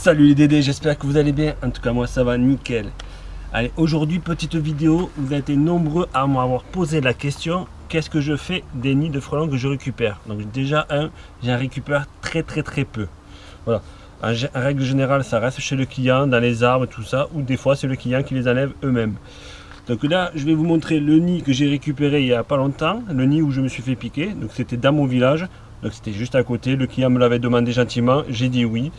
Salut les Dédés, j'espère que vous allez bien. En tout cas, moi ça va nickel. Allez, aujourd'hui, petite vidéo. Vous avez été nombreux à m'avoir posé la question qu'est-ce que je fais des nids de frelons que je récupère? Donc, déjà, un, j'en récupère très très très peu. Voilà. En, règle générale, ça reste chez le client, dans les arbres, tout ça, ou des fois, c'est le client qui les enlève eux-mêmes. Donc là, je vais vous montrer le nid que j'ai récupéré il n'y a pas longtemps, le nid où je me suis fait piquer. Donc c'était dans mon village, donc c'était juste à côté. Le client me l'avait demandé gentiment, j'ai dit oui.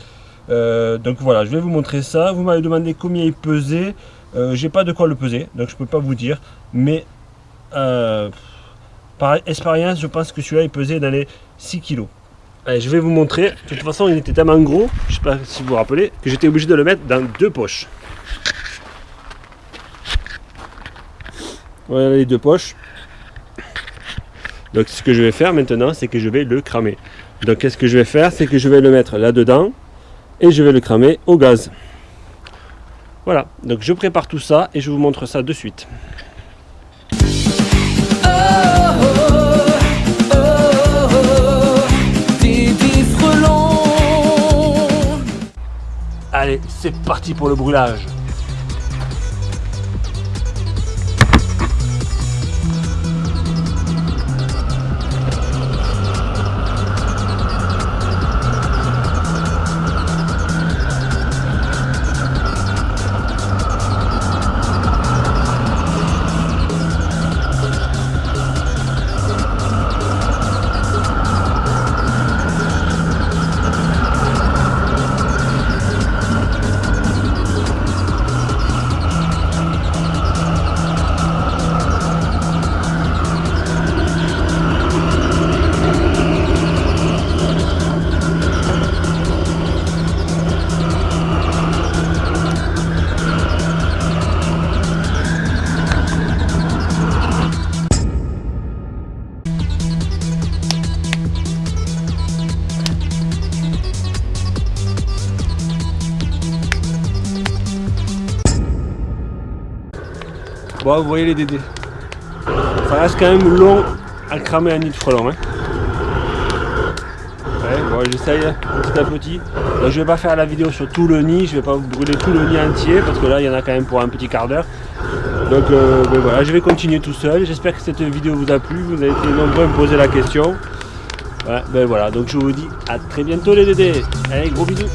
Euh, donc voilà, je vais vous montrer ça. Vous m'avez demandé combien il pesait. Euh, j'ai pas de quoi le peser, donc je peux pas vous dire. Mais euh, par expérience, je pense que celui-là il pesait dans les 6 kg. Allez, je vais vous montrer. De toute façon, il était tellement gros, je sais pas si vous vous rappelez, que j'étais obligé de le mettre dans deux poches. Voilà les deux poches. Donc ce que je vais faire maintenant, c'est que je vais le cramer. Donc qu'est-ce que je vais faire? C'est que je vais le mettre là-dedans et je vais le cramer au gaz. Voilà, donc je prépare tout ça et je vous montre ça de suite. Allez, c'est parti pour le brûlage. Bon, vous voyez les dédés. Ça reste quand même long à cramer un nid de frelon. Hein. Ouais, bon, j'essaye petit à petit. Donc, je vais pas faire la vidéo sur tout le nid, je vais pas vous brûler tout le nid entier parce que là il y en a quand même pour un petit quart d'heure. Donc euh, ben voilà, je vais continuer tout seul. J'espère que cette vidéo vous a plu. Vous avez été nombreux à me poser la question. ben voilà, donc je vous dis à très bientôt les dédés. Allez, gros bisous.